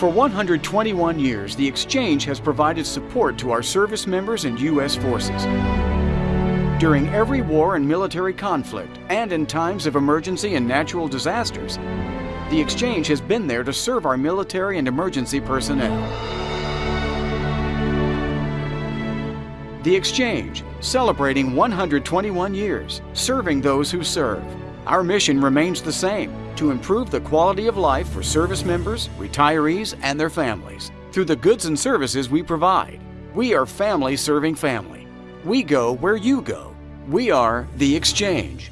For 121 years, the Exchange has provided support to our service members and U.S. forces. During every war and military conflict, and in times of emergency and natural disasters, the Exchange has been there to serve our military and emergency personnel. The Exchange, celebrating 121 years, serving those who serve. Our mission remains the same to improve the quality of life for service members, retirees, and their families through the goods and services we provide. We are family serving family. We go where you go. We are The Exchange.